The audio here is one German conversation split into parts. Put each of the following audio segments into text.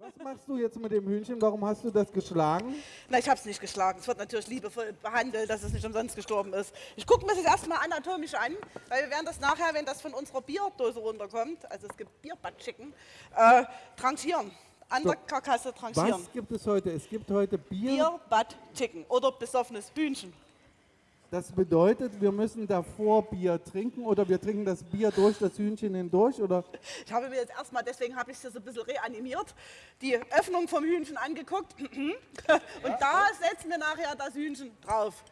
Was machst du jetzt mit dem Hühnchen? Warum hast du das geschlagen? Na, ich habe es nicht geschlagen. Es wird natürlich liebevoll behandelt, dass es nicht umsonst gestorben ist. Ich gucke mir das erstmal anatomisch an, weil wir werden das nachher, wenn das von unserer Bierdose runterkommt, also es gibt Bierbad-Chicken, äh, tranchieren. An der Karkasse tranchieren. Was gibt es heute? Es gibt heute Bier. Bierbad-Chicken oder besoffenes Hühnchen. Das bedeutet, wir müssen davor Bier trinken oder wir trinken das Bier durch das Hühnchen hindurch? Oder? Ich habe mir jetzt erstmal, deswegen habe ich es so ein bisschen reanimiert, die Öffnung vom Hühnchen angeguckt. Und da setzen wir nachher das Hühnchen drauf.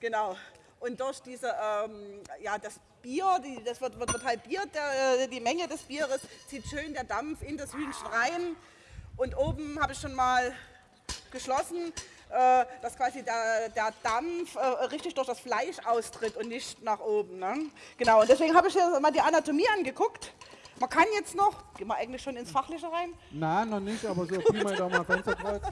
Genau. Und durch diese, ähm, ja, das Bier, die, das wird, wird, wird halbiert, der, äh, die Menge des Bieres zieht schön der Dampf in das Hühnchen rein. Und oben habe ich schon mal geschlossen, dass quasi der, der Dampf äh, richtig durch das Fleisch austritt und nicht nach oben. Ne? Genau, und deswegen habe ich jetzt mal die Anatomie angeguckt. Man kann jetzt noch, gehen wir eigentlich schon ins Fachliche rein? Nein, noch nicht, aber so Pi mal Daumen Fensterkreuz.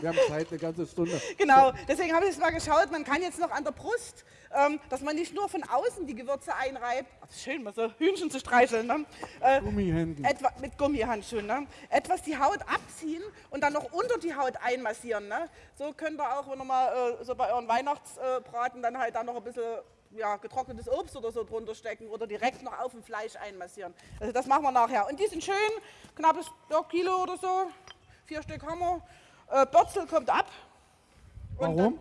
Wir haben Zeit, eine ganze Stunde. Genau, deswegen habe ich jetzt mal geschaut, man kann jetzt noch an der Brust, ähm, dass man nicht nur von außen die Gewürze einreibt, Ach, schön, mal so Hühnchen zu streicheln, ne? äh, Gummihänden. Etwa, mit Gummihandschuhen, ne? etwas die Haut abziehen und dann noch unter die Haut einmassieren. Ne? So könnt ihr auch, wenn ihr mal äh, so bei euren Weihnachtsbraten dann halt da noch ein bisschen ja, getrocknetes Obst oder so drunter stecken oder direkt noch auf dem Fleisch einmassieren. Also das machen wir nachher. Und die sind schön, knappes ja, Kilo oder so, vier Stück haben wir. Äh, Börzel kommt ab. Und Warum?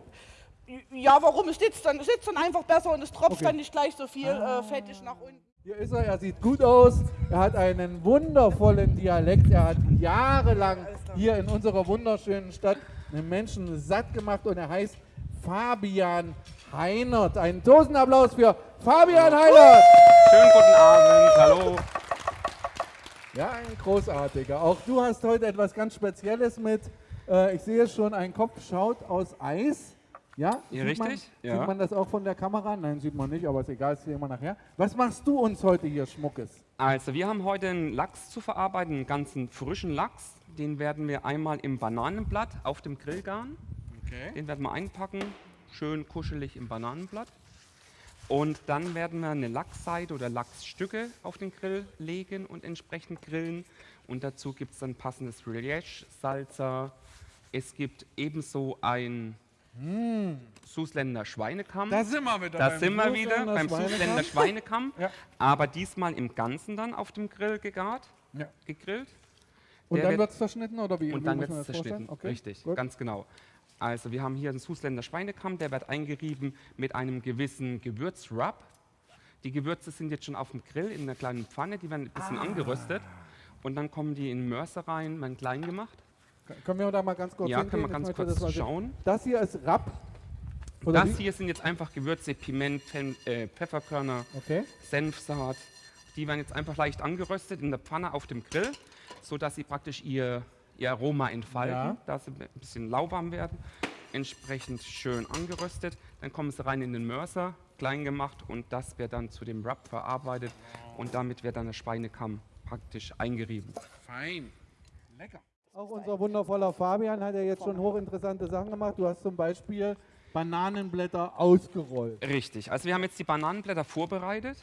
Dann, ja, warum? Es sitzt dann, es sitzt dann einfach besser und es tropft Okay. dann nicht gleich so viel äh, fettig nach unten. Hier ist er, er sieht gut aus, er hat einen wundervollen Dialekt, er hat jahrelang hier in unserer wunderschönen Stadt einen Menschen satt gemacht und er heißt Fabian Heinert. Einen Dosenapplaus für Fabian Heinert! Schönen guten Abend, hallo. Ja, ein großartiger. Auch du hast heute etwas ganz Spezielles mit. Äh, ich sehe schon, ein Kopf schaut aus Eis. Ja, Ja, sieht Man, richtig, ja. Sieht man das auch von der Kamera? Nein, sieht man nicht, aber ist egal, sehen wir nachher. Was machst du uns heute hier Schmuckes? Also wir haben heute einen Lachs zu verarbeiten, einen ganzen frischen Lachs. Den werden wir einmal im Bananenblatt auf dem Grill garen. Okay. Den werden wir einpacken, schön kuschelig im Bananenblatt. Und dann werden wir eine Lachsseite oder Lachsstücke auf den Grill legen und entsprechend grillen. Und dazu gibt es dann passendes Relish, Salsa. Es gibt ebenso ein Susländer Schweinekamm. Da sind wir wieder. Da beim sind wir wieder Susländer beim Schweinekamm. Susländer Schweinekamm, Ja. aber diesmal im Ganzen dann auf dem Grill gegart, Ja. gegrillt. Und Der dann wird- es verschnitten oder wie? Und wie dann wird es zerschnitten. Okay. Richtig, gut. ganz genau. Also wir haben hier einen Susländer Schweinekamm, der wird eingerieben mit einem gewissen Gewürzrub. Die Gewürze sind jetzt schon auf dem Grill in einer kleinen Pfanne, die werden ein Ah. bisschen angeröstet. Und dann kommen die in Mörser rein, werden klein gemacht. Können wir da mal ganz kurz Ja, hingehen? können wir ganz kurz das schauen. Das hier ist Rapp. Oder Das wie? hier sind jetzt einfach Gewürze, Piment, äh, Pfefferkörner, Okay. Senfsaat. Die werden jetzt einfach leicht angeröstet in der Pfanne auf dem Grill, sodass sie praktisch ihr, ihr Aroma entfalten, Ja. dass sie ein bisschen lauwarm werden. Entsprechend schön angeröstet. Dann kommen sie rein in den Mörser, klein gemacht und das wird dann zu dem Wrap verarbeitet und damit wird dann der Schweinekamm praktisch eingerieben. Fein. Lecker. Auch unser wundervoller Fabian hat ja jetzt schon hochinteressante Sachen gemacht. Du hast zum Beispiel Bananenblätter ausgerollt. Richtig. Also wir haben jetzt die Bananenblätter vorbereitet,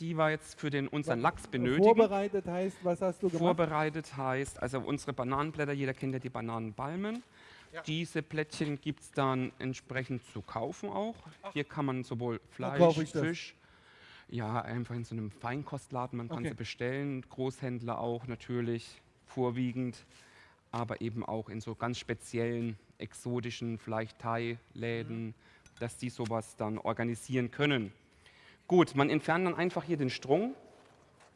die wir jetzt für den, unseren Lachs benötigen. Vorbereitet heißt, was hast du gemacht? Vorbereitet heißt, also unsere Bananenblätter, jeder kennt ja die Bananenbalmen. Diese Plättchen gibt es dann entsprechend zu kaufen auch. Hier kann man sowohl Fleisch? Fisch, ja, einfach in so einem Feinkostladen, man kann Okay. sie bestellen, Großhändler auch natürlich, vorwiegend, aber eben auch in so ganz speziellen, exotischen, vielleicht Thai-Läden, Mhm. dass die sowas dann organisieren können. Gut, man entfernt dann einfach hier den Strung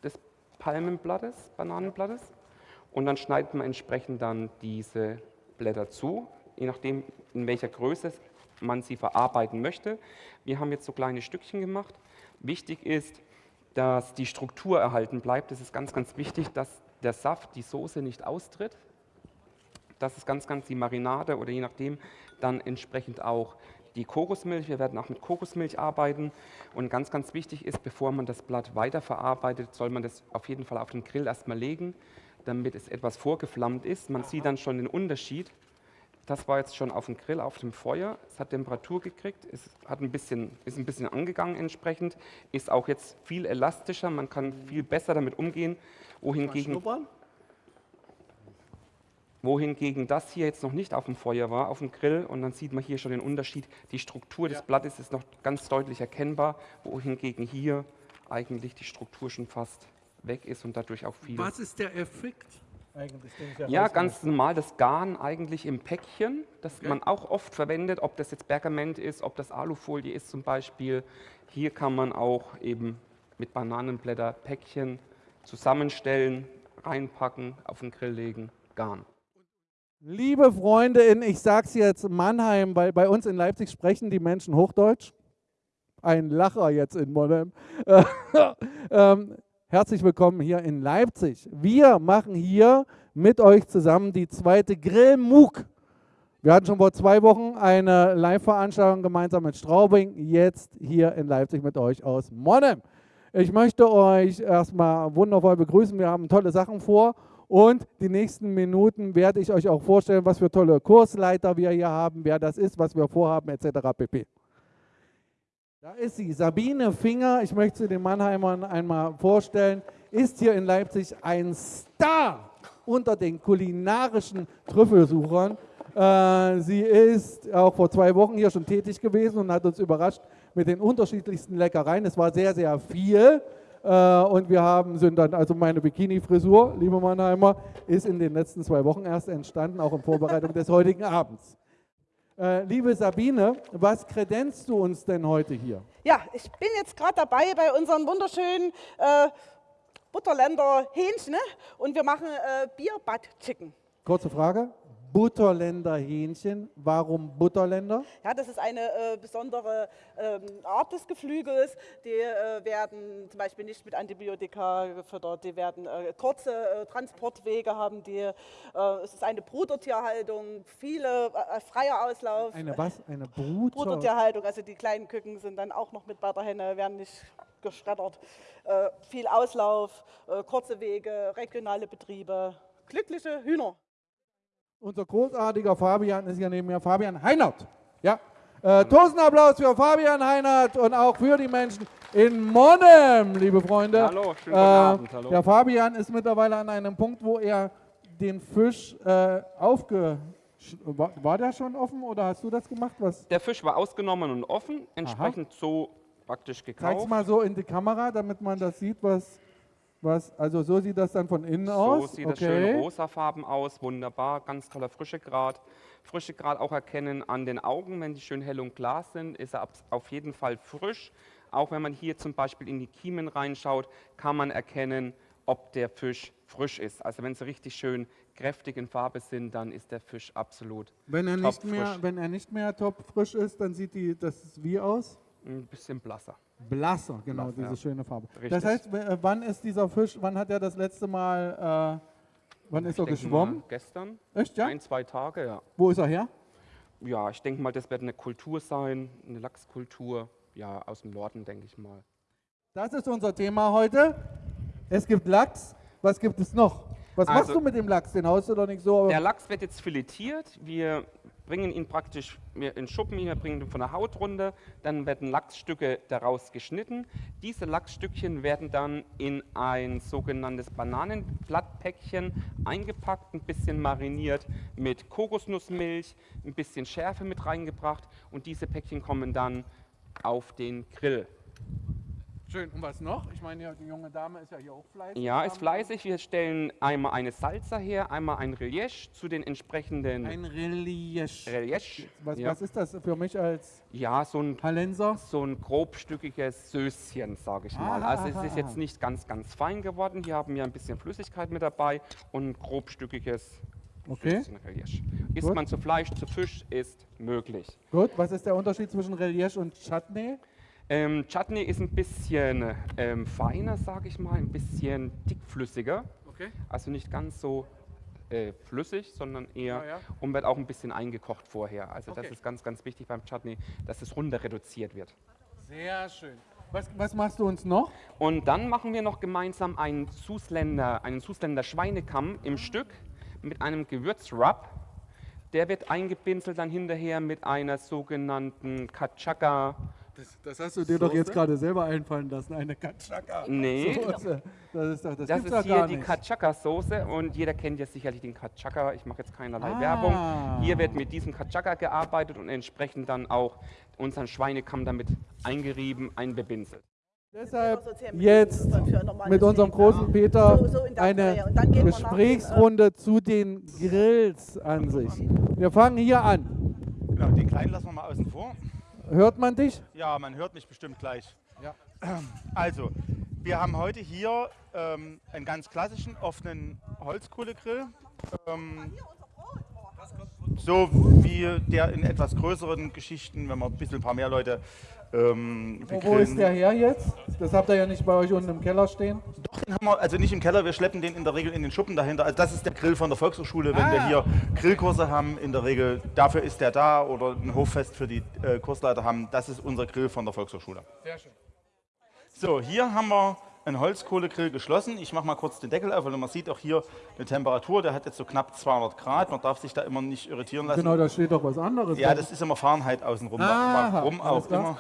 des Palmenblattes, Bananenblattes. Und dann schneidet man entsprechend dann diese Blätter zu, je nachdem, in welcher Größe man sie verarbeiten möchte. Wir haben jetzt so kleine Stückchen gemacht. Wichtig ist, dass die Struktur erhalten bleibt. Das ist ganz, ganz wichtig, dass der Saft, die Soße nicht austritt. Das ist ganz, ganz die Marinade oder je nachdem dann entsprechend auch die Kokosmilch. Wir werden auch mit Kokosmilch arbeiten. Und ganz, ganz wichtig ist, bevor man das Blatt weiterverarbeitet, soll man das auf jeden Fall auf den Grill erstmal legen, damit es etwas vorgeflammt ist. Man sieht dann schon den Unterschied. Das war jetzt schon auf dem Grill, auf dem Feuer. Es hat Temperatur gekriegt, es hat ein bisschen, ist ein bisschen angegangen entsprechend, ist auch jetzt viel elastischer, man kann viel besser damit umgehen. Wohingegen wohingegen das hier jetzt noch nicht auf dem Feuer war, auf dem Grill. Und dann sieht man hier schon den Unterschied. Die Struktur des Ja. Blattes ist noch ganz deutlich erkennbar, wohingegen hier eigentlich die Struktur schon fast weg ist und dadurch auch viel. Was ist der Effekt eigentlich? Den Ja, ganz normal das Garn eigentlich im Päckchen, das man auch oft verwendet, ob das jetzt Pergament ist, ob das Alufolie ist zum Beispiel. Hier kann man auch eben mit Bananenblätter Päckchen zusammenstellen, reinpacken, auf den Grill legen, Garn. Liebe Freunde in, ich sag's jetzt Mannheim, weil bei uns in Leipzig sprechen die Menschen Hochdeutsch. Ein Lacher jetzt in Monheim. ähm, herzlich willkommen hier in Leipzig. Wir machen hier mit euch zusammen die zweite Grillmug. Wir hatten schon vor zwei Wochen eine Live-Veranstaltung gemeinsam mit Straubing, jetzt hier in Leipzig mit euch aus Monheim. Ich möchte euch erstmal wundervoll begrüßen. Wir haben tolle Sachen vor und die nächsten Minuten werde ich euch auch vorstellen, was für tolle Kursleiter wir hier haben, wer das ist, was wir vorhaben, etc. pp. Da ist sie, Sabine Finger. Ich möchte sie den Mannheimern einmal vorstellen. Ist hier in Leipzig ein Star unter den kulinarischen Trüffelsuchern. Äh, sie ist auch vor zwei Wochen hier schon tätig gewesen und hat uns überrascht mit den unterschiedlichsten Leckereien. Es war sehr, sehr viel. Äh, und wir haben, sind dann, also meine Bikini-Frisur, liebe Mannheimer, ist in den letzten zwei Wochen erst entstanden, auch in Vorbereitung des heutigen Abends. Äh, liebe Sabine, was kredenzt du uns denn heute hier? Ja, ich bin jetzt gerade dabei bei unseren wunderschönen äh, Butterländer Hähnchen ne? und wir machen äh, Bier Butt Chicken. Kurze Frage. Butterländer Hähnchen. Warum Butterländer? Ja, das ist eine äh, besondere ähm, Art des Geflügels. Die äh, werden zum Beispiel nicht mit Antibiotika gefüttert, die werden äh, kurze äh, Transportwege haben, die, äh, es ist eine Brudertierhaltung, viele äh, freier Auslauf. Eine was? Eine Brut? Brudertierhaltung, also die kleinen Küken sind dann auch noch mit bei der Henne, werden nicht geschreddert. Viel Auslauf, kurze Wege, regionale Betriebe, glückliche Hühner. Unser großartiger Fabian ist hier neben mir, Fabian Heinert. Ja. Äh, Tosenapplaus für Fabian Heinert und auch für die Menschen in Monnem, liebe Freunde. Hallo, schönen guten Abend, hallo. Der Fabian ist mittlerweile an einem Punkt, wo er den Fisch äh, aufge... War, war der schon offen oder hast du das gemacht? Was? Der Fisch war ausgenommen und offen, entsprechend so praktisch Zeig's gekauft. mal so in die Kamera, damit man das sieht, was, was also so sieht das dann von innen So aus. sieht das schön rosafarben aus, wunderbar, ganz toller Frischegrad. Frischegrad auch erkennen an den Augen, wenn die schön hell und klar sind, ist er auf jeden Fall frisch. Auch wenn man hier zum Beispiel in die Kiemen reinschaut, kann man erkennen, ob der Fisch frisch ist. Also wenn sie richtig schön kräftig in Farbe sind, dann ist der Fisch absolut Wenn er, nicht mehr, frisch. wenn er nicht mehr top frisch ist, dann sieht die, das wie aus? ein bisschen blasser. Blasser, genau, Blass, diese ja. schöne Farbe. Richtig. Das heißt, äh, wann ist dieser Fisch, wann hat er das letzte Mal, äh, wann ist er Ich geschwommen? Gestern, Echt, ja? ein, zwei Tage, ja. Wo ist er her? Ja, ich denke mal, das wird eine Kultur sein, eine Lachskultur, ja, aus dem Norden, denke ich mal. Das ist unser Thema heute. Es gibt Lachs. Was gibt es noch? Was machst Also- du mit dem Lachs? Den haust du doch nicht so. Der Lachs wird jetzt filetiert. Wir bringen ihn praktisch in Schuppen, wir bringen ihn von der Haut runter. Dann werden Lachsstücke daraus geschnitten. Diese Lachsstückchen werden dann in ein sogenanntes Bananenblattpäckchen eingepackt, ein bisschen mariniert mit Kokosnussmilch, ein bisschen Schärfe mit reingebracht und diese Päckchen kommen dann auf den Grill. Schön. Und was noch? Ich meine, ja, die junge Dame ist ja hier auch fleißig. Ja, ist fleißig. Wir stellen einmal eine Salsa her, einmal ein Relish zu den entsprechenden Ein Relish. Relish. Was, ja. was ist das für mich als ja, so ein Hallenser? so ein grobstückiges Söschen, sage ich mal. Aha, Also es aha, ist jetzt aha. nicht ganz, ganz fein geworden. Hier haben wir ein bisschen Flüssigkeit mit dabei und ein grobstückiges Okay. Isst man zu Fleisch, zu Fisch, ist möglich. Gut. Was ist der Unterschied zwischen Relish und Chutney? Ähm, Chutney ist ein bisschen ähm, feiner, sage ich mal, ein bisschen dickflüssiger. Okay. Also nicht ganz so äh, flüssig, sondern eher Ja, ja. und wird auch ein bisschen eingekocht vorher. Also Okay. das ist ganz, ganz wichtig beim Chutney, dass es runter reduziert wird. Sehr schön. Was, was machst du uns noch? Und dann machen wir noch gemeinsam einen Susländer, einen Susländer Schweinekamm im Stück mit einem Gewürzrub. Der wird eingepinselt dann hinterher mit einer sogenannten Kachaka Das, das hast du dir doch jetzt gerade selber einfallen lassen, eine Katschaka. Nee, Soße. Das ist doch, das, das gibt's ist doch hier gar die. Katschaka-Soße und jeder kennt ja sicherlich den Katschaka. Ich mache jetzt keinerlei Ah. Werbung. Hier wird mit diesem Katschaka gearbeitet und entsprechend dann auch unseren Schweinekamm damit eingerieben, einbebinselt. Deshalb jetzt mit unserem großen. Peter eine dem, äh, Gesprächsrunde zu den Grills an sich. Wir fangen hier an. Genau, den kleinen lassen wir mal außen vor. Hört man dich? Ja, man hört mich bestimmt gleich. Ja. Also, wir haben heute hier ähm, einen ganz klassischen offenen Holzkohlegrill. Ähm, so wie der in etwas größeren Geschichten, wenn man ein bisschen ein paar mehr Leute ähm, Wo, wo begrillen. ist der her jetzt? Das habt ihr ja nicht bei euch unten im Keller stehen. Doch, den haben wir, also nicht im Keller, wir schleppen den in der Regel in den Schuppen dahinter. Also das ist der Grill von der Volkshochschule, wenn wir Ah. hier Grillkurse haben, in der Regel, dafür ist der da oder ein Hoffest für die äh, Kursleiter haben, das ist unser Grill von der Volkshochschule. Sehr schön. So, hier haben wir einen Holzkohlegrill geschlossen. Ich mache mal kurz den Deckel auf, weil man sieht auch hier eine Temperatur, der hat jetzt so knapp 200 Grad. Man darf sich da immer nicht irritieren lassen. Genau, da steht doch was anderes. Ja, das ist immer Fahrenheit außenrum. Aha, Warum auch immer.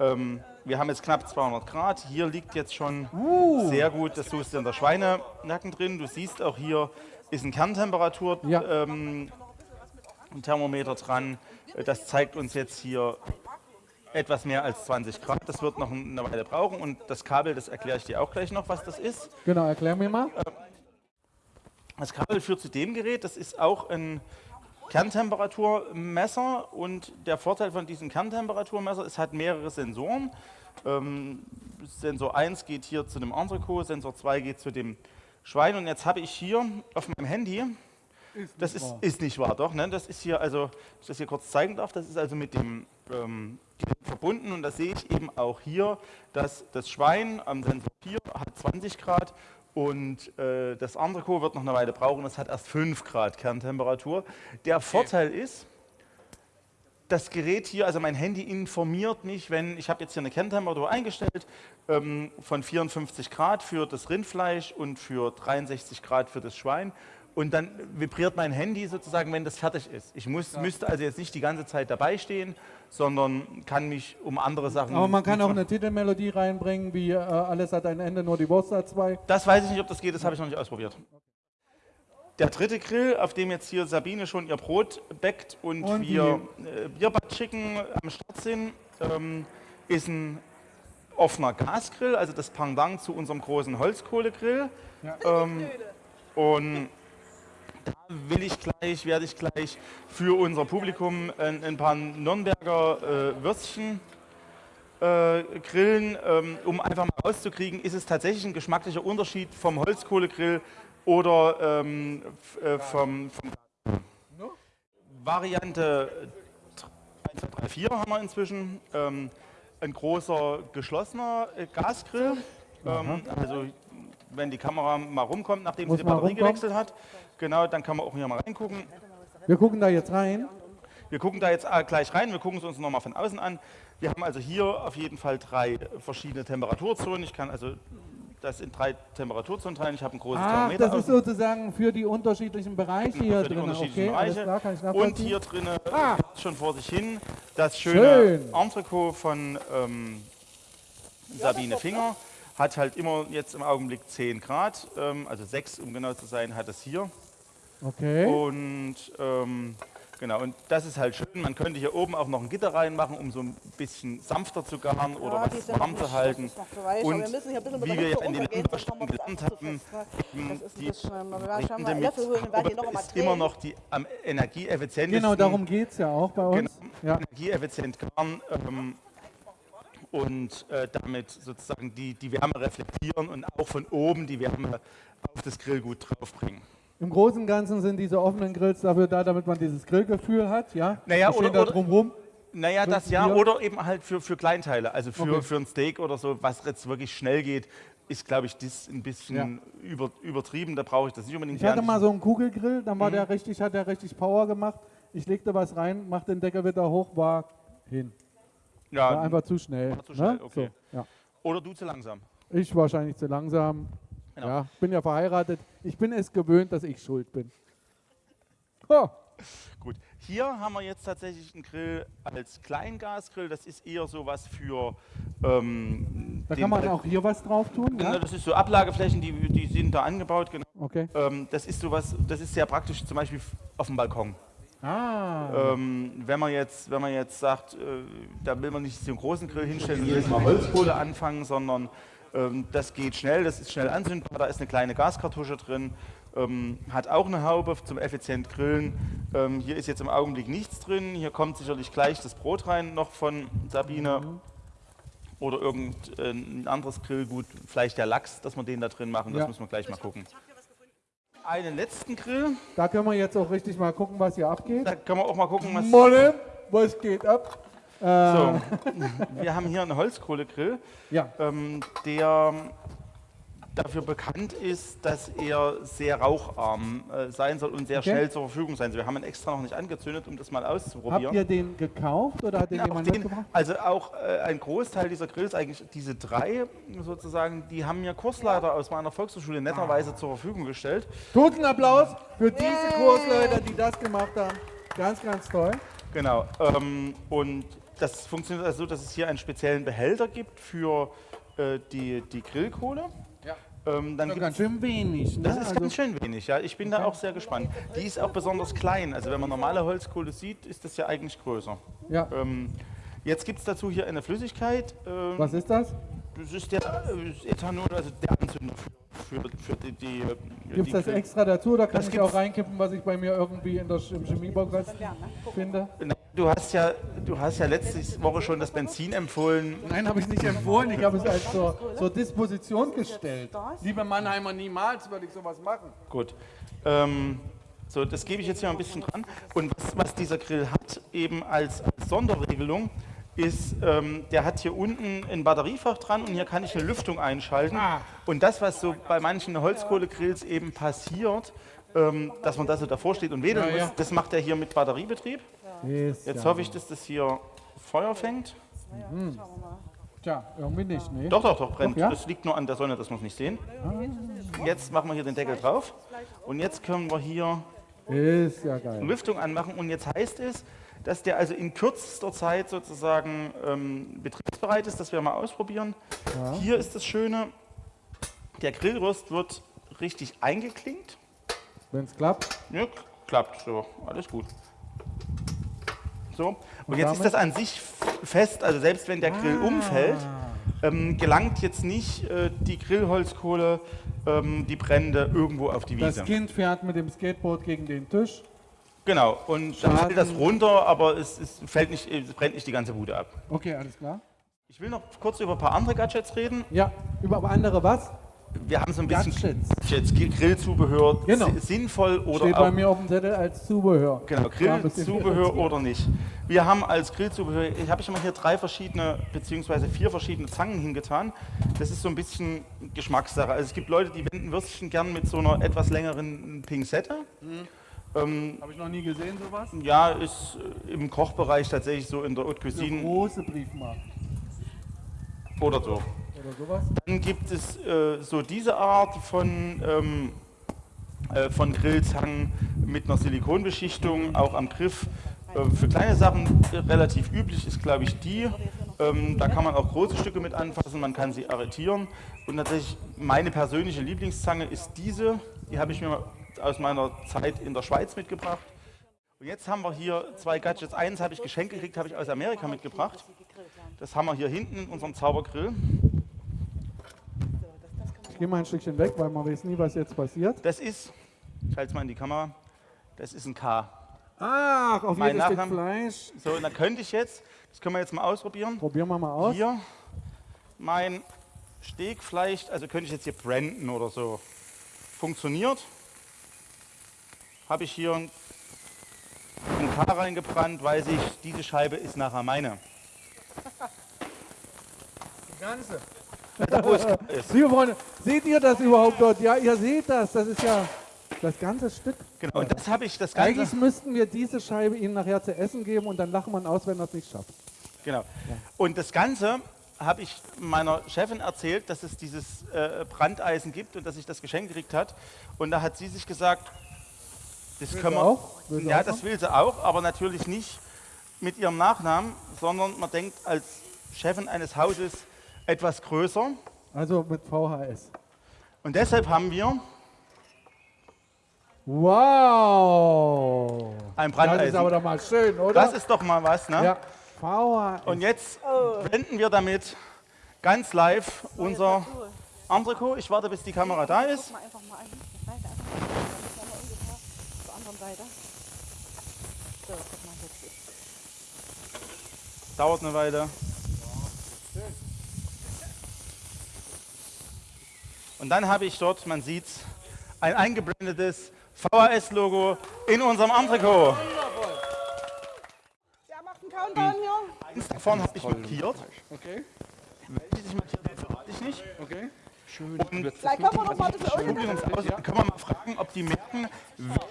Ähm, wir haben jetzt knapp 200 Grad. Hier liegt jetzt schon Uh. sehr gut das Soße in der Schweinenacken drin. Du siehst auch hier ist ein Kerntemperatur Ja. ähm, ein Thermometer dran. Das zeigt uns jetzt hier etwas mehr als 20 Grad. Das wird noch eine Weile brauchen. Und das Kabel, das erkläre ich dir auch gleich noch, was das ist. Genau, erklär mir mal. Das Kabel führt zu dem Gerät, das ist auch ein Kerntemperaturmesser und der Vorteil von diesem Kerntemperaturmesser, es hat mehrere Sensoren. Ähm, Sensor 1 geht hier zu dem Entrecot, Sensor 2 geht zu dem Schwein und jetzt habe ich hier auf meinem Handy, das ist, ist nicht wahr, doch, ne? das ist hier, also, wenn ich das hier kurz zeigen darf, das ist also mit dem ähm, Gerät verbunden und da sehe ich eben auch hier, dass das Schwein am Sensor 4 hat 20 Grad und äh, das Entrecot wird noch eine Weile brauchen, das hat erst 5 Grad Kerntemperatur. Der Vorteil ist, das Gerät hier, also mein Handy informiert mich, wenn, ich habe jetzt hier eine Kerntemperatur eingestellt, ähm, von 54 Grad für das Rindfleisch und für 63 Grad für das Schwein. Und dann vibriert mein Handy sozusagen, wenn das fertig ist. Ich muss, müsste also jetzt nicht die ganze Zeit dabei stehen, sondern kann mich um andere Sachen. Aber man kann auch eine Titelmelodie reinbringen, wie äh, alles hat ein Ende, nur die Wurst hat zwei. Das weiß ich nicht, ob das geht, das habe ich noch nicht ausprobiert. Der dritte Grill, auf dem jetzt hier Sabine schon ihr Brot bäckt und, Und wir äh, Bierbad Chicken am Start sind, ähm, ist ein offener Gasgrill, also das Pendant zu unserem großen Holzkohlegrill. Ähm, und will ich gleich, werde ich gleich für unser Publikum ein, ein paar Nürnberger äh, Würstchen äh, grillen, ähm, um einfach mal rauszukriegen, ist es tatsächlich ein geschmacklicher Unterschied vom Holzkohlegrill oder ähm, äh, vom, vom Variante 1, 2, 3, 4 haben wir inzwischen. Ähm, ein großer geschlossener äh, Gasgrill. Ähm, also wenn die Kamera mal rumkommt, nachdem Muss sie die mal Batterie rumkommen. gewechselt hat, genau, dann kann man auch hier mal reingucken. Wir gucken da jetzt rein. Wir gucken da jetzt gleich rein, wir gucken es uns nochmal von außen an. Wir haben also hier auf jeden Fall drei verschiedene Temperaturzonen. Ich kann also das in drei Temperaturzonen teilen. Ich habe ein großes Ach, Thermometer das ist außen sozusagen für die unterschiedlichen Bereiche hier für die drin. unterschiedlichen Okay, Bereiche. klar, kann ich Und hier drinnen Ah. schon vor sich hin das schöne Schön. Entrecot von ähm, Sabine Finger. Hat halt immer jetzt im Augenblick 10 Grad, ähm, also 6 um genau zu sein, hat es hier. Okay. Und ähm, genau, und das ist halt schön. Man könnte hier oben auch noch ein Gitter reinmachen, um so ein bisschen sanfter zu garen oder Ja, die was warm zu halten. Und wir müssen hier ein bisschen mit wie wir ja in den das gelernt haben, die einen mit ist immer noch die am energieeffizientesten. Genau, darum geht es ja auch bei uns. Genau, Ja. energieeffizient garen ähm, und äh, damit sozusagen die, die Wärme reflektieren und auch von oben die Wärme auf das Grillgut draufbringen. Im Großen und Ganzen sind diese offenen Grills dafür da, damit man dieses Grillgefühl hat. Ja? Naja, oder- da drumrum. Naja, das ja, oder eben halt für, für Kleinteile, also für, Okay. für ein Steak oder so, was jetzt wirklich schnell geht, ist, glaube ich, das ein bisschen über, übertrieben, da brauche ich das nicht unbedingt. Ich hatte mal so einen Kugelgrill, dann Mhm. war der richtig, hat der richtig Power gemacht. Ich legte was rein, machte den Deckel wieder hoch, war hin. War ja, einfach zu schnell. war zu schnell, ne? okay. so, ja. Oder du zu langsam. Ich wahrscheinlich zu langsam. Genau. Ja, bin ja verheiratet. Ich bin es gewöhnt, dass ich schuld bin. Oh, Gut, hier haben wir jetzt tatsächlich einen Grill als Kleingasgrill. Das ist eher sowas für. Ähm, Da kann man auch hier was drauf tun. Genau, Ja? Das ist so Ablageflächen, die, die sind da angebaut. Genau. Okay. Ähm, das ist sowas, das ist sehr praktisch, zum Beispiel auf dem Balkon. Ah. Ähm, wenn man jetzt, wenn man jetzt sagt, äh, da will man nicht einen großen Grill hinstellen und jedes Mal Holzkohle anfangen, sondern ähm, das geht schnell, das ist schnell anzündbar, da ist eine kleine Gaskartusche drin, ähm, hat auch eine Haube zum effizient Grillen. Ähm, hier ist jetzt im Augenblick nichts drin, hier kommt sicherlich gleich das Brot rein noch von Sabine. Oder irgendein anderes Grillgut, vielleicht der Lachs, dass wir den da drin machen, das Ja. müssen wir gleich mal gucken. Einen letzten Grill, Da können wir jetzt auch richtig mal gucken, was hier abgeht. da können wir auch mal gucken, was. Molle, was geht ab? Äh, So, wir haben hier einen Holzkohlegrill, Ja. ähm, der dafür bekannt ist, dass er sehr raucharm äh, sein soll und sehr Okay. schnell zur Verfügung sein soll. Wir haben ihn extra noch nicht angezündet, um das mal Habt auszuprobieren. ihr den gekauft oder hat den jemand den, mitgebracht? also auch äh, ein Großteil dieser Grills, eigentlich diese drei sozusagen, die haben mir Kursleiter aus meiner Volkshochschule netterweise zur Verfügung gestellt. Guten Applaus für diese Kursleiter, die das gemacht haben. Ganz, ganz toll. Genau. Ähm, und das funktioniert also so, dass es hier einen speziellen Behälter gibt für äh, die, die Grillkohle. Ähm, dann Das ist gibt's- ganz schön wenig. Ne? Das ist also, ganz schön wenig, ja. Ich bin da auch sehr gespannt. Die ist auch besonders klein. Also wenn man normale Holzkohle sieht, ist das ja eigentlich größer. ja. Ähm, jetzt gibt es dazu hier eine Flüssigkeit. Ähm, Was ist das? Das ist der äh, Ethanol, also der Anzünder für, für, die, die äh, Gibt es das extra dazu oder kann Das ich auch reinkippen, was ich bei mir irgendwie in der, im Chemiebaukasten finde? Du hast ja, du hast ja letzte Woche schon das Benzin empfohlen. Nein, habe ich nicht empfohlen. Ich habe es als zur, zur Disposition gestellt. Liebe Mannheimer, niemals würde ich sowas machen. Gut. Ähm, so, das gebe ich jetzt hier mal ein bisschen dran. Und was, was dieser Grill hat, eben als, als Sonderregelung, ist, ähm, der hat hier unten ein Batteriefach dran und hier kann ich eine Lüftung einschalten. Ah. Und das, was so bei manchen Holzkohlegrills eben passiert, ähm, dass man da so davor steht und wedeln Ja, ja. muss, das macht er hier mit Batteriebetrieb. Jetzt ja. hoffe ich, dass das hier Feuer fängt. Tja, irgendwie nicht, ne? Doch, doch, doch, brennt. Doch, ja? Das liegt nur an der Sonne, dass wir es nicht sehen. Jetzt machen wir hier den Deckel drauf. Und jetzt können wir hier Ist ja geil. Lüftung anmachen und jetzt heißt es, dass der also in kürzester Zeit sozusagen ähm, betriebsbereit ist, dass wir mal ausprobieren. Hier ist das Schöne, der Grillrost wird richtig eingeklinkt. Wenn es klappt. Ja, klappt so, alles gut. So, und, Und jetzt ist damit? das an sich fest, also selbst wenn der Grill umfällt, ähm, gelangt jetzt nicht äh, die Grillholzkohle, ähm, die Brände irgendwo auf die Das Wiese. Kind fährt mit dem Skateboard gegen den Tisch. Genau, und dann Schaden. fällt das runter, aber es, es, fällt nicht, es brennt nicht die ganze Bude ab. Okay, alles klar. Ich will noch kurz über ein paar andere Gadgets reden. Ja, über andere was? Wir haben so ein bisschen Gadgets. Grillzubehör, Genau. si- sinnvoll oder Steht bei mir auf dem Zettel als Zubehör. Genau, Grillzubehör oder nicht. Wir haben als Grillzubehör, ich habe ich mal hier drei verschiedene, beziehungsweise vier verschiedene Zangen hingetan. Das ist so ein bisschen Geschmackssache. Also es gibt Leute, die wenden Würstchen gern mit so einer etwas längeren Pinzette. Ähm, Habe ich noch nie gesehen, sowas? ja, ist äh, im Kochbereich tatsächlich so in der Haute Eine Cuisine große Briefmarke oder so. Oder sowas. Dann gibt es äh, so diese Art von, ähm, äh, von Grillzangen mit einer Silikonbeschichtung, auch am Griff. Äh, für kleine Sachen äh, relativ üblich ist, glaube ich, die. Ähm, da kann man auch große Stücke mit anfassen, man kann sie arretieren. Und tatsächlich meine persönliche Lieblingszange ist diese. Die habe ich mir aus meiner Zeit in der Schweiz mitgebracht. Und jetzt haben wir hier zwei Gadgets. Eins habe ich geschenkt gekriegt, habe ich aus Amerika mitgebracht. Das haben wir hier hinten in unserem Zaubergrill. Ich gehe mal ein Stückchen weg, weil man weiß nie, was jetzt passiert. Das ist, ich halte es mal in die Kamera, das ist ein K. Ach, auf Mein jedes Stück Fleisch. So, und dann könnte ich jetzt, das können wir jetzt mal ausprobieren, Probieren wir mal aus. hier mein Stegfleisch, also könnte ich jetzt hier branden oder so. Funktioniert. Habe ich hier ein ein K reingebrannt, weiß ich, diese Scheibe ist nachher meine. Die ganze. Liebe Freunde, seht ihr das überhaupt dort? Ja, ihr seht das. Das ist ja das ganze Stück. Genau, und das habe ich, das Eigentlich Ganze, müssten wir diese Scheibe Ihnen nachher zu essen geben und dann lachen wir aus, wenn er es nicht schafft. genau. Und das Ganze habe ich meiner Chefin erzählt, dass es dieses äh, Brandeisen gibt und dass ich das Geschenk gekriegt hat. Und da hat sie sich gesagt, Das Will können wir, auch? Will ja, auch das will sie auch, aber natürlich nicht mit ihrem Nachnamen, sondern man denkt als Chefin eines Hauses etwas größer. Also mit VHS. Und deshalb haben wir Wow! ein Das ist Brandeisen. aber doch mal schön, oder? Das ist doch mal was, ne? ja, VHS. Und jetzt blenden wir damit ganz live unser Entrecot. Ich warte, bis die Kamera da ist. Guck mal einfach mal an. Seite einfach mal. Dann ist ja mal ungefähr zur anderen Seite. So, guck mal jetzt. Dauert eine Weile. Und dann habe ich dort, man sieht ein eingeblendetes VHS-Logo in unserem Entrecot. Wer macht einen Countdown hier? Eins davon habe ich markiert. Okay, Welches ich markiert habe, verrate ich nicht. okay. Schön. Und Vielleicht können wir noch mal das irgendwie. Publikumsaus können wir mal fragen, ob die merken,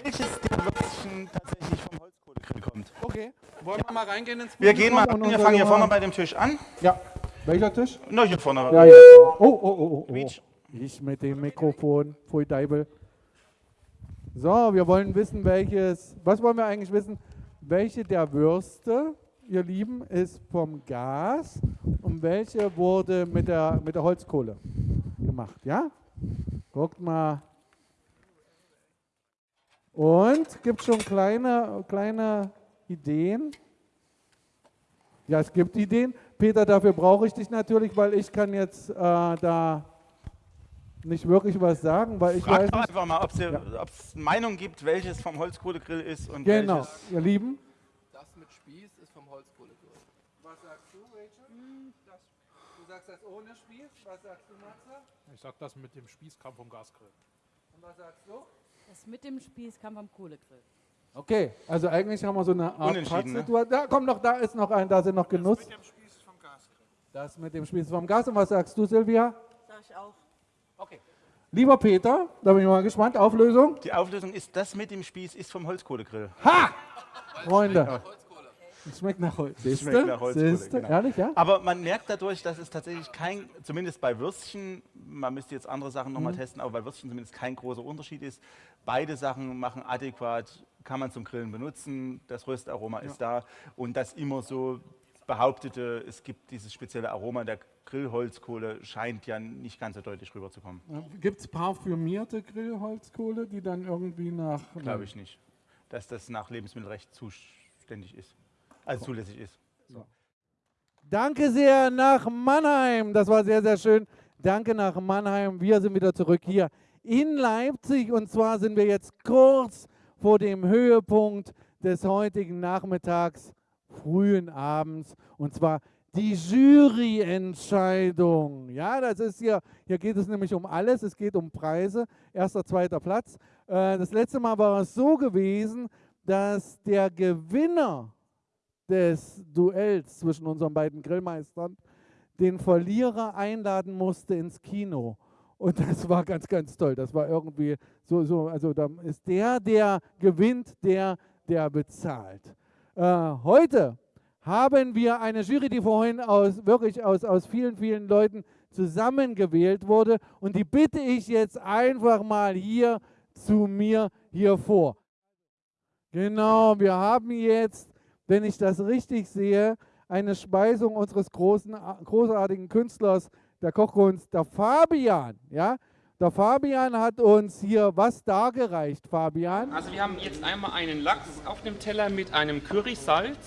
welches der Würstchen tatsächlich vom Holzkohlegrill kommt. Okay. Wollen wir mal reingehen ins Wir gehen mal wir fangen hier vorne bei dem Tisch an. Ja. Welcher Tisch? Na, hier vorne. Ja, ja. Oh, oh, oh, oh, oh. Ich mit dem Mikrofon. Pfui Deibel. So, wir wollen wissen, welches. Was wollen wir eigentlich wissen? Welche der Würste, ihr Lieben, ist vom Gas und welche wurde mit der, mit der Holzkohle gemacht? Ja? Guckt mal. Und gibt schon kleine, kleine Ideen? Ja, es gibt Ideen. Peter, dafür brauche ich dich natürlich, weil ich kann jetzt äh, da nicht wirklich was sagen, weil ich Frag weiß doch nicht. einfach mal, ob es Ja. Meinung gibt, welches vom Holzkohlegrill ist und Genau, welches. ihr Lieben. Das mit Spieß ist vom Holzkohlegrill. Was sagst du, Rachel? du sagst das ohne Spieß. Was sagst du, Matze? Ich sag, das mit dem Spieß kam vom Gasgrill. Und was sagst du? Das mit dem Spieß kam vom Kohlegrill. Okay, also eigentlich haben wir so eine Art Unentschieden, ne? Pattsituation. Da, komm noch, da ist noch ein, da sind noch Genuss. Das mit dem Spieß vom Gasgrill. Das mit dem Spieß vom Gas. Und was sagst du, Silvia? Sag ich auch. Lieber Peter, da bin ich mal gespannt. Auflösung? Die Auflösung ist, das mit dem Spieß ist vom Holzkohlegrill. Ha! Freunde, Holzkohle. es schmeckt nach Holz. schmeckt Siehste? nach Holzkohle, genau. Ehrlich, ja? Aber man merkt dadurch, dass es tatsächlich kein, zumindest bei Würstchen, man müsste jetzt andere Sachen nochmal Mhm. testen, aber bei Würstchen zumindest kein großer Unterschied ist. Beide Sachen machen adäquat, kann man zum Grillen benutzen, das Röstaroma ist da und das immer so behauptete, es gibt dieses spezielle Aroma der Grillholzkohle, scheint ja nicht ganz so deutlich rüberzukommen. Gibt es parfümierte Grillholzkohle, die dann irgendwie nach. Glaube ich nicht, dass das nach Lebensmittelrecht zuständig ist, also zulässig ist. Danke sehr nach Mannheim. Das war sehr, sehr schön. Danke nach Mannheim. Wir sind wieder zurück hier in Leipzig. Und zwar sind wir jetzt kurz vor dem Höhepunkt des heutigen Nachmittags, frühen Abends. Und zwar die Juryentscheidung. Ja, das ist hier, hier geht es nämlich um alles. Es geht um Preise. Erster, zweiter Platz. Äh, Das letzte Mal war es so gewesen, dass der Gewinner des Duells zwischen unseren beiden Grillmeistern den Verlierer einladen musste ins Kino. Und das war ganz, ganz toll. Das war irgendwie so, so also da ist der, der gewinnt, der, der bezahlt. Äh, heute haben wir eine Jury, die vorhin aus, wirklich aus, aus vielen, vielen Leuten zusammengewählt wurde. Und die bitte ich jetzt einfach mal hier zu mir hier vor. Genau, wir haben jetzt, wenn ich das richtig sehe, eine Speisung unseres großen, großartigen Künstlers der Kochkunst, der Fabian. Ja? Der Fabian hat uns hier was dargereicht, Fabian. Also wir haben jetzt einmal einen Lachs auf dem Teller mit einem Currysalz.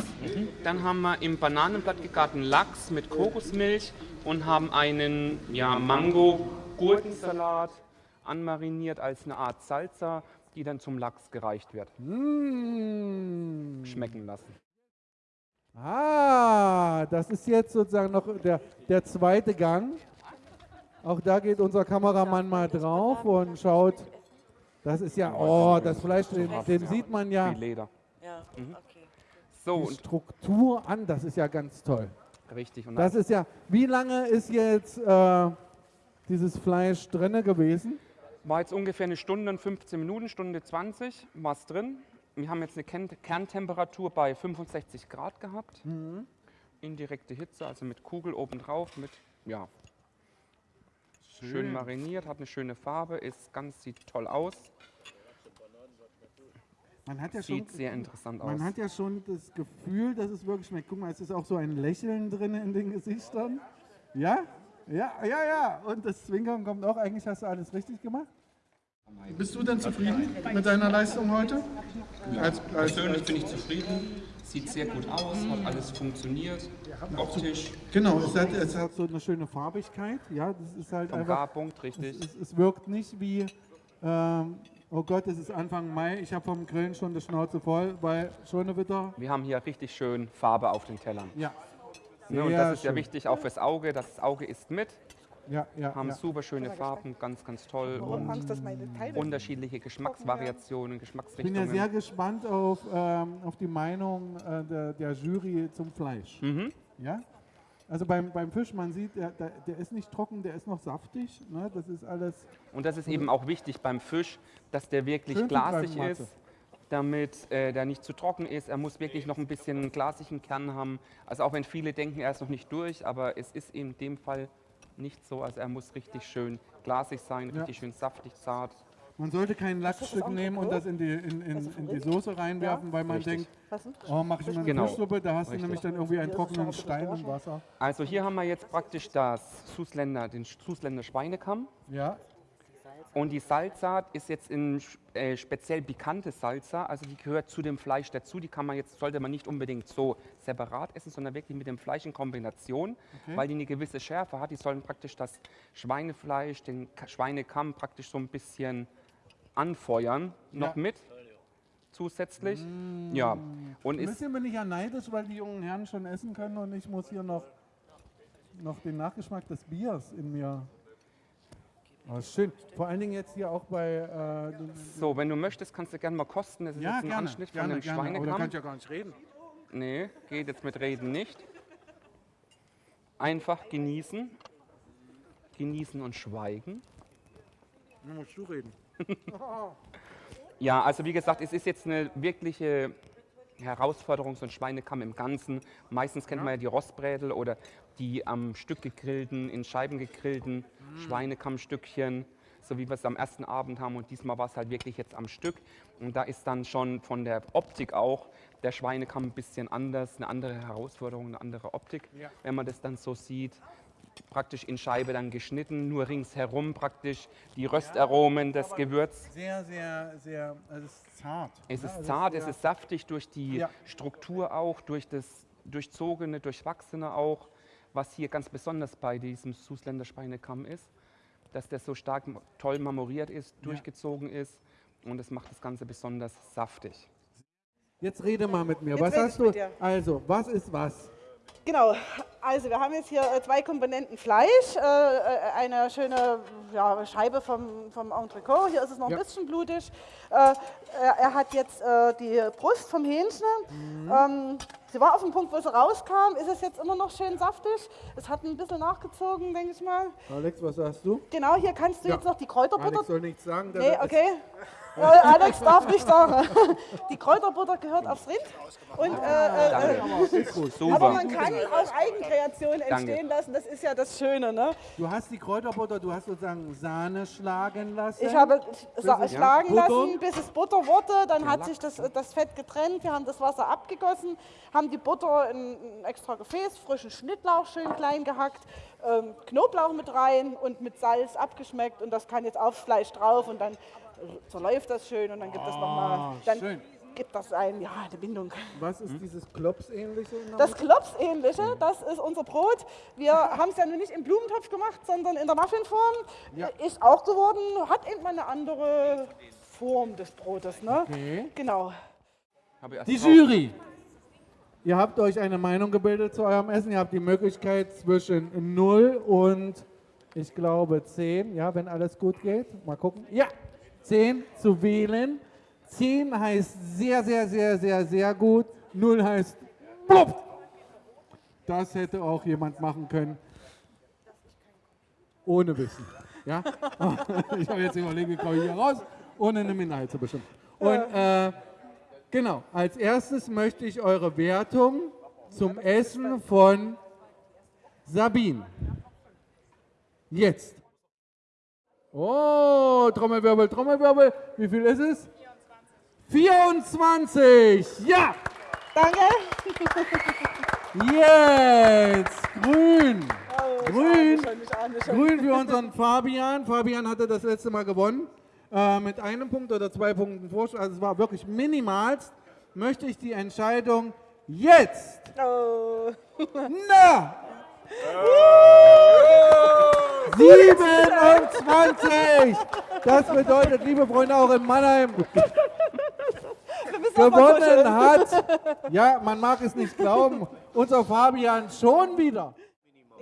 Dann haben wir im Bananenblatt gegarten Lachs mit Kokosmilch und haben einen ja, Mango-Gurkensalat anmariniert als eine Art Salsa, die dann zum Lachs gereicht wird. Mmh. Schmecken lassen. Ah, das ist jetzt sozusagen noch der, der zweite Gang. Auch da geht unser Kameramann mal drauf und schaut. Das ist ja, oh, das Fleisch, den, den sieht man ja Wie Leder. Ja, Mhm. okay. So, die und Struktur an. Das ist ja ganz toll. richtig. Und Das ist ja, wie lange ist jetzt äh, dieses Fleisch drinne gewesen? War jetzt ungefähr eine Stunde und 15 Minuten, Stunde 20 war es drin. Wir haben jetzt eine Kern Kerntemperatur bei 65 Grad gehabt. Indirekte Hitze, also mit Kugel obendrauf, mit, ja, schön. mariniert, hat eine schöne Farbe, ist ganz, sieht toll aus. Man hat ja schon, Sieht sehr interessant aus. man hat ja schon das Gefühl, dass es wirklich schmeckt. Guck mal, es ist auch so ein Lächeln drin in den Gesichtern. Ja? Ja, ja, ja. Und das Zwinkern kommt auch. Eigentlich hast du alles richtig gemacht. Bist du denn zufrieden mit deiner Leistung heute? Als, als, Persönlich bin ich zufrieden. Sieht sehr gut aus, hat alles funktioniert. Optisch, genau, es hat, es hat so eine schöne Farbigkeit. Ja, das ist halt vom einfach. Garpunkt, Es, richtig. es, es wirkt nicht wie, ähm, oh Gott, es ist Anfang Mai, ich habe vom Grillen schon die Schnauze voll, weil Schonewitter, Wir haben hier richtig schön Farbe auf den Tellern. ja. Ne, und das ist ja schön. wichtig auch fürs Auge. Das Auge isst mit, Ja, ja, haben ja. super schöne Farben, ganz, ganz toll Warum und unterschiedliche Geschmacksvariationen, Ich bin ja Geschmacksrichtungen. sehr gespannt auf, ähm, auf die Meinung äh, der, der Jury zum Fleisch. Mhm. Ja? Also beim, beim Fisch, man sieht, der, der, der ist nicht trocken, der ist noch saftig. Ne? Das ist alles. Und das ist eben auch wichtig beim Fisch, dass der wirklich glasig ist, damit äh, der nicht zu trocken ist. Er muss wirklich noch ein bisschen einen glasigen Kern haben. Also auch wenn viele denken, er ist noch nicht durch, aber es ist in dem Fall nicht so. Also er muss richtig schön glasig sein, Ja. richtig schön saftig, zart. Man sollte kein Lachsstück nehmen und das in die, in, in, in die Soße reinwerfen, weil man Richtig. denkt, oh, mache ich mal eine Genau. Fischsuppe, da hast du Richtig. nämlich dann irgendwie einen trockenen Stein im Wasser. Also hier haben wir jetzt praktisch das Susländer, den Susländer Schweinekamm. Ja, Und die Salsa ist jetzt in äh, speziell pikante Salsa, also die gehört zu dem Fleisch dazu. Die kann man jetzt, sollte man nicht unbedingt so separat essen, sondern wirklich mit dem Fleisch in Kombination, weil die eine gewisse Schärfe hat. Die sollen praktisch das Schweinefleisch, den Ka- Schweinekamm praktisch so ein bisschen anfeuern, noch Ja. mit zusätzlich. Ja, und ein ist bisschen bin ich ja neidisch, weil die jungen Herren schon essen können und ich muss hier noch, noch den Nachgeschmack des Biers in mir. Oh, schön. Vor allen Dingen jetzt hier auch bei. Äh, so, wenn du möchtest, kannst du gerne mal kosten. Das ist ja, jetzt ein gerne. Anschnitt gerne, von dem gerne. Aber da Schweinekamm. kann ja gar nicht reden. Nee, geht jetzt mit Reden nicht. Einfach genießen. Genießen und schweigen. Dann musst du reden. Ja, also wie gesagt, es ist jetzt eine wirkliche Herausforderung, so ein Schweinekamm im Ganzen. Meistens kennt man ja die Rostbrädel oder die am Stück gegrillten, in Scheiben gegrillten Schweinekammstückchen, so wie wir es am ersten Abend haben. Und diesmal war es halt wirklich jetzt am Stück. Und da ist dann schon von der Optik auch der Schweinekamm ein bisschen anders, eine andere Herausforderung, eine andere Optik, Ja. wenn man das dann so sieht. Praktisch in Scheibe dann geschnitten, nur ringsherum praktisch die Röstaromen, das Gewürz. Sehr, sehr, sehr. Also es ist zart. Es ist Also zart, es ist saftig durch die Ja. Struktur auch, durch das durchzogene, durchwachsene auch, was hier ganz besonders bei diesem Susländer Schweinekamm ist, dass der so stark toll marmoriert ist, durchgezogen ist und das macht das Ganze besonders saftig. Jetzt rede mal mit mir. Jetzt was hast du? Also, was ist was? Genau, also wir haben jetzt hier äh, zwei Komponenten Fleisch, äh, äh, eine schöne ja, Scheibe vom, vom Entrecot, hier ist es noch ein Ja. bisschen blutig. Er, hat jetzt die Brust vom Hähnchen. Mhm. Ähm, sie war auf dem Punkt, wo sie rauskam, ist es jetzt immer noch schön saftig. Es hat ein bisschen nachgezogen, denke ich mal. Alex, was sagst du? Genau, hier kannst du Ja. jetzt noch die Kräuterbutter Alex soll nichts sagen. Nee, ist- okay. Alex darf nicht sagen. Die Kräuterbutter gehört aufs Rind. Und, äh, äh, äh, aber man kann auch Eigenkreationen entstehen lassen. Das ist ja das Schöne. Ne? Du hast die Kräuterbutter, du hast sozusagen Sahne schlagen lassen. Ich habe es- schlagen Ja, lassen, bis es Butter wurde. Dann hat sich das, das Fett getrennt. Wir haben das Wasser abgegossen, haben die Butter in ein extra Gefäß, frischen Schnittlauch schön klein gehackt, ähm, Knoblauch mit rein und mit Salz abgeschmeckt. Und das kann jetzt aufs Fleisch drauf und dann äh, zerläuft das schön und dann gibt es nochmal. Dann Ah, schön. Gibt das ein, ja, eine Bindung. Was ist dieses Klops-ähnliche? Das? Klopsähnliche, das ist unser Brot. Wir haben es ja nun nicht im Blumentopf gemacht, sondern in der Muffinform. Ja. Ist auch geworden, hat eben eine andere Form des Brotes. Ne? Okay. Genau. Die. Jury. Ihr habt euch eine Meinung gebildet zu eurem Essen. Ihr habt die Möglichkeit zwischen 0 und ich glaube 10, ja, wenn alles gut geht. Mal gucken. Ja, 10 zu wählen. 10 heißt sehr, sehr, sehr, sehr, sehr gut. 0 heißt blub. Das hätte auch jemand machen können. Ohne Wissen. Ja? ich habe jetzt überlegt, wie komme ich hier raus, ohne eine Minderheit zu bestimmen. Und äh, genau, als erstes möchte ich eure Wertung zum Essen von Sabine. Jetzt. Oh, Trommelwirbel, Trommelwirbel. Wie viel ist es? 24. Ja! Danke. Jetzt grün. Oh, Grün. schon, ahne schon. Grün für unseren Fabian. Fabian hatte das letzte Mal gewonnen. Äh, mit einem Punkt oder zwei Punkten Vorsprung. Also es war wirklich minimalst. Möchte ich die Entscheidung jetzt. Oh. Na! 27! Das bedeutet, liebe Freunde, auch in Mannheim, gewonnen hat, ja, man mag es nicht glauben, unser Fabian schon wieder.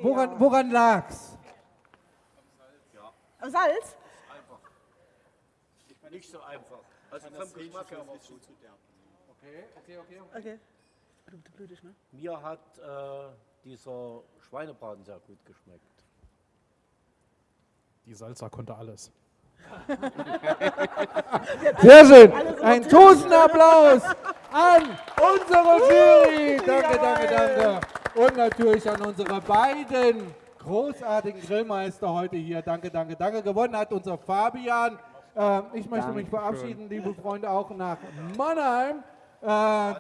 Woran, woran lag's? Am Salz? Nicht so einfach. Also vom Geschmack her war es gut. Okay. Du, du blödig, ne? Mir hat äh, dieser Schweinebraten sehr gut geschmeckt. Die Salsa konnte alles. Sehr schön. Ein Tosenapplaus an unsere Jury. Danke, danke, danke. Und natürlich an unsere beiden großartigen Grillmeister heute hier. Danke, danke, danke. Gewonnen hat unser Fabian. Ähm, ich möchte mich verabschieden, liebe Freunde, auch nach Mannheim, äh,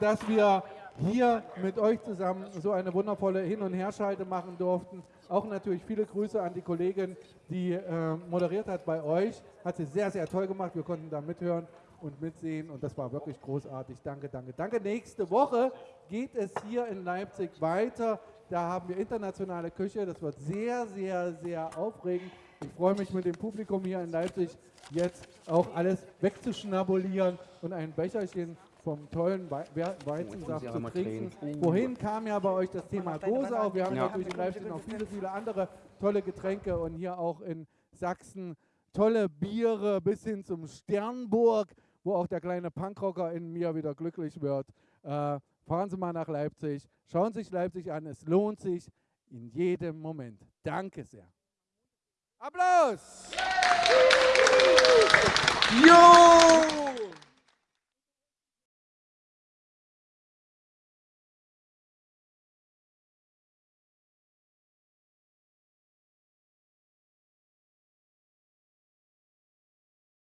dass wir hier mit euch zusammen so eine wundervolle Hin- und Herschalte machen durften. Auch natürlich viele Grüße an die Kollegin, die äh, moderiert hat bei euch. Hat sie sehr, sehr toll gemacht. Wir konnten da mithören und mitsehen und das war wirklich großartig. Danke, danke, danke. Nächste Woche geht es hier in Leipzig weiter. Da haben wir internationale Küche. Das wird sehr, sehr, sehr aufregend. Ich freue mich mit dem Publikum hier in Leipzig jetzt auch alles wegzuschnabulieren und ein Becherchen vom tollen Weizensaft zu trinken. drehen. Wohin kam ja bei euch das Thema Gose auf? Wir haben Ja. natürlich in Leipzig noch viele, viele andere tolle Getränke und hier auch in Sachsen tolle Biere bis hin zum Sternburg, wo auch der kleine Punkrocker in mir wieder glücklich wird. Äh, fahren Sie mal nach Leipzig, schauen Sie sich Leipzig an, es lohnt sich in jedem Moment. Danke sehr. Applaus! Jo!